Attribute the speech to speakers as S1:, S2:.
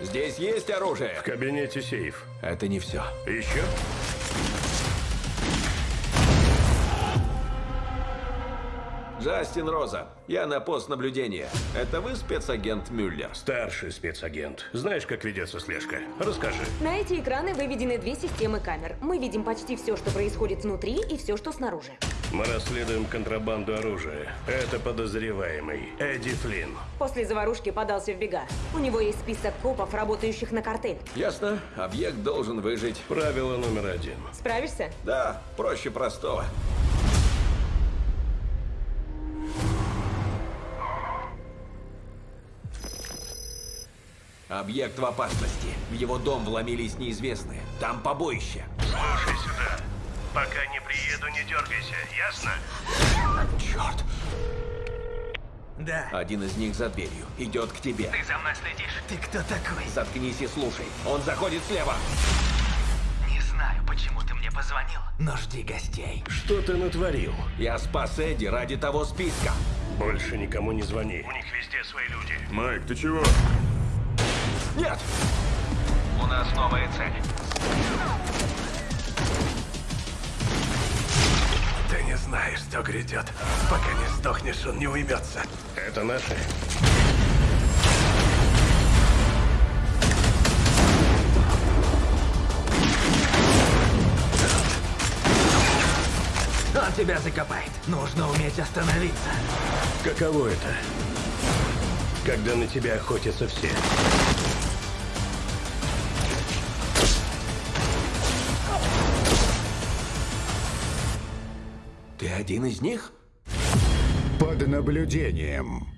S1: Здесь есть оружие.
S2: В кабинете сейф.
S1: Это не все.
S2: Еще?
S1: Джастин Роза, я на пост наблюдения. Это вы спецагент Мюллер?
S2: Старший спецагент. Знаешь, как ведется слежка? Расскажи.
S3: На эти экраны выведены две системы камер. Мы видим почти все, что происходит внутри, и все, что снаружи.
S2: Мы расследуем контрабанду оружия. Это подозреваемый Эдди Флинн.
S3: После заварушки подался в бега. У него есть список копов, работающих на картель.
S1: Ясно. Объект должен выжить.
S2: Правило номер один.
S3: Справишься?
S1: Да, проще простого. Объект в опасности. В его дом вломились неизвестные. Там побоище.
S2: Слушай сюда. Пока не приеду, не дергайся, ясно?
S1: Черт!
S4: Да.
S1: Один из них за дверью. Идет к тебе.
S4: Ты за мной следишь? Ты кто такой?
S1: Заткнись и слушай. Он заходит слева.
S4: Не знаю, почему ты мне позвонил, но жди гостей.
S2: Что ты натворил?
S1: Я спас Эдди ради того списка.
S2: Больше никому не звони. У них везде свои люди. Майк, ты чего?
S1: Нет!
S4: У нас новая цель.
S5: Знаешь, что грядет. Пока не сдохнешь, он не уймется.
S2: Это наши.
S4: Он тебя закопает. Нужно уметь остановиться.
S2: Каково это? Когда на тебя охотятся все.
S1: Ты один из них?
S6: Под наблюдением.